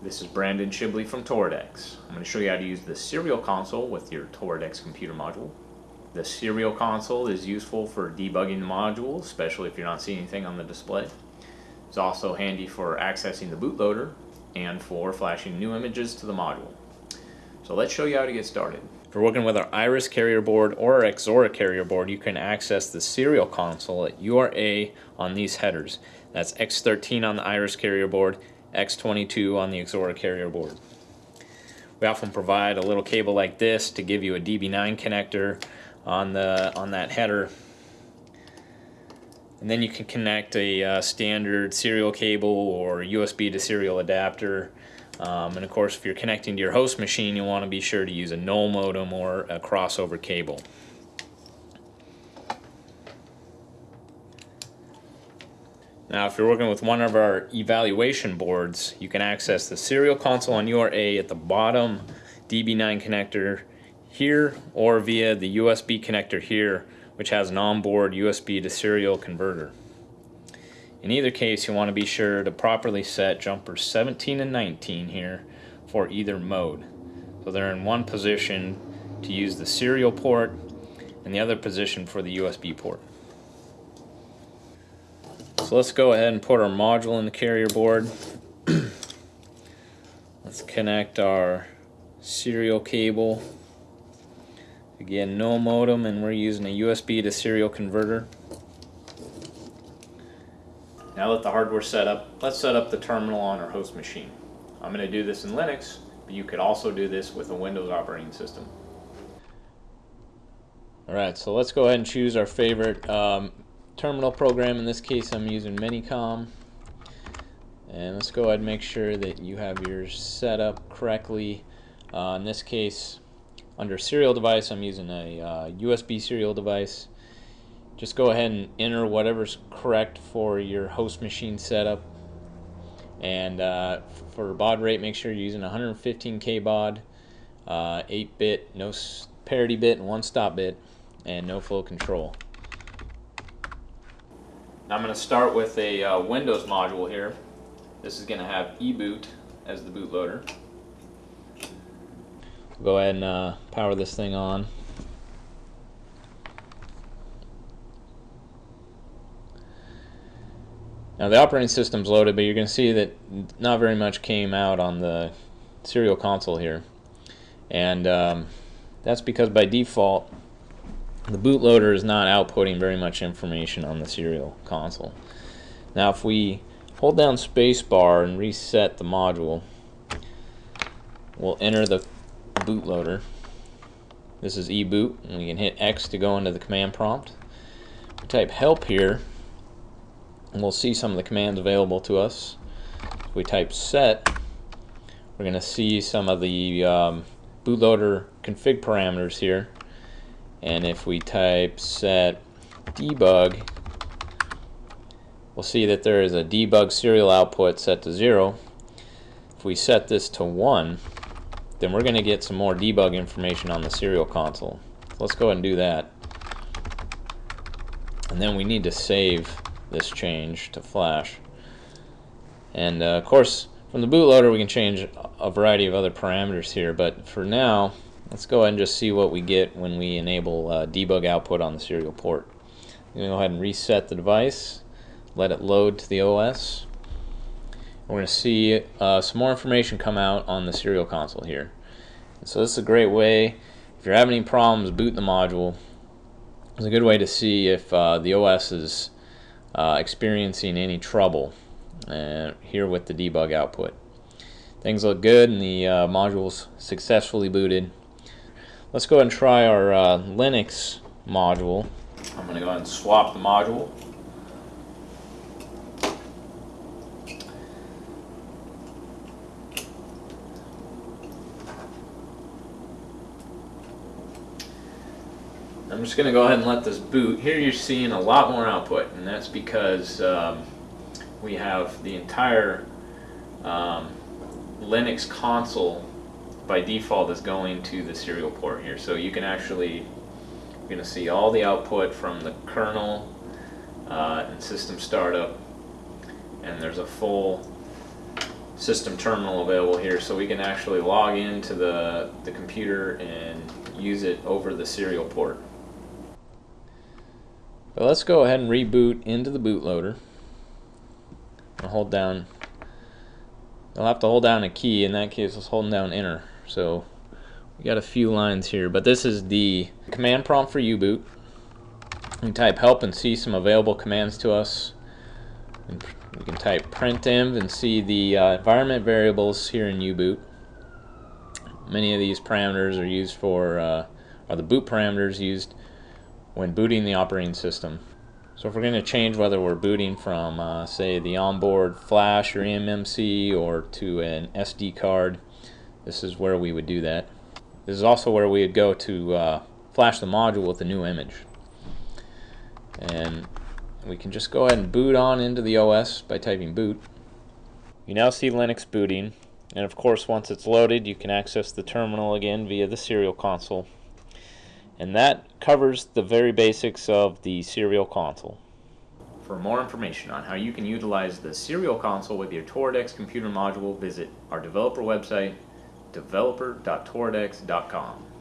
This is Brandon Shibley from Toradex. I'm going to show you how to use the serial console with your Toradex computer module. The serial console is useful for debugging the module, especially if you're not seeing anything on the display. It's also handy for accessing the bootloader and for flashing new images to the module. So let's show you how to get started. If you're working with our Iris carrier board or our Ixora carrier board, you can access the serial console at UART A on these headers. That's X13 on the Iris carrier board X22 on the Ixora carrier board. We often provide a little cable like this to give you a DB9 connector on the on that header. And then you can connect a uh, standard serial cable or USB to serial adapter. Um, and of course, if you're connecting to your host machine, you want to be sure to use a null modem or a crossover cable. Now if you're working with one of our evaluation boards, you can access the serial console on UART A at the bottom DB9 connector here or via the USB connector here which has an onboard USB to serial converter. In either case you want to be sure to properly set jumpers 17 and 19 here for either mode. So they're in one position to use the serial port and the other position for the USB port. So let's go ahead and put our module in the carrier board. let's connect our serial cable. Again, null modem and we're using a USB to serial converter. Now that the hardware set up, let's set up the terminal on our host machine. I'm going to do this in Linux, but you could also do this with a Windows operating system. Alright, so let's go ahead and choose our favorite um, terminal program. In this case, I'm using Minicom. And let's go ahead and make sure that you have yours set up correctly. Uh, in this case, under serial device, I'm using a uh, USB serial device. Just go ahead and enter whatever's correct for your host machine setup. And uh, for baud rate, make sure you're using 115K baud, 8-bit, uh, no parity bit, and one stop bit, and no flow control. I'm going to start with a uh, Windows module here. This is going to have eBoot as the bootloader. Go ahead and uh, power this thing on. Now the operating system's loaded, but you're going to see that not very much came out on the serial console here. And um, that's because by default the bootloader is not outputting very much information on the serial console. Now if we hold down spacebar and reset the module, we'll enter the bootloader. This is eBoot, and we can hit X to go into the command prompt. We type help here, and we'll see some of the commands available to us. If we type set, we're going to see some of the um, bootloader config parameters here and if we type set debug we'll see that there is a debug serial output set to 0 if we set this to 1 then we're going to get some more debug information on the serial console. So let's go ahead and do that. And then we need to save this change to flash. And uh, of course from the bootloader we can change a variety of other parameters here but for now Let's go ahead and just see what we get when we enable uh, debug output on the serial port. I'm going to go ahead and reset the device, let it load to the OS. We're going to see uh, some more information come out on the serial console here. So this is a great way, if you're having any problems booting the module, it's a good way to see if uh, the OS is uh, experiencing any trouble uh, here with the debug output. Things look good and the uh, module's successfully booted. Let's go ahead and try our uh, Linux module. I'm going to go ahead and swap the module. I'm just going to go ahead and let this boot. Here you're seeing a lot more output, and that's because um, we have the entire um, Linux console by default is going to the serial port here. So you can actually, you're going to see all the output from the kernel uh, and system startup. And there's a full system terminal available here so we can actually log into the, the computer and use it over the serial port. But let's go ahead and reboot into the bootloader. I'll hold down, I'll have to hold down a key, in that case was holding down enter. So we got a few lines here, but this is the command prompt for U-boot. We can type help and see some available commands to us. And we can type printenv and see the uh, environment variables here in U-boot. Many of these parameters are used for, uh, are the boot parameters used when booting the operating system. So if we're going to change whether we're booting from, uh, say, the onboard flash or eMMC or to an SD card, this is where we would do that. This is also where we would go to uh, flash the module with the new image. And we can just go ahead and boot on into the OS by typing boot. You now see Linux booting, and of course once it's loaded you can access the terminal again via the serial console. And that covers the very basics of the serial console. For more information on how you can utilize the serial console with your Toradex computer module, visit our developer website, developer.toradex.com.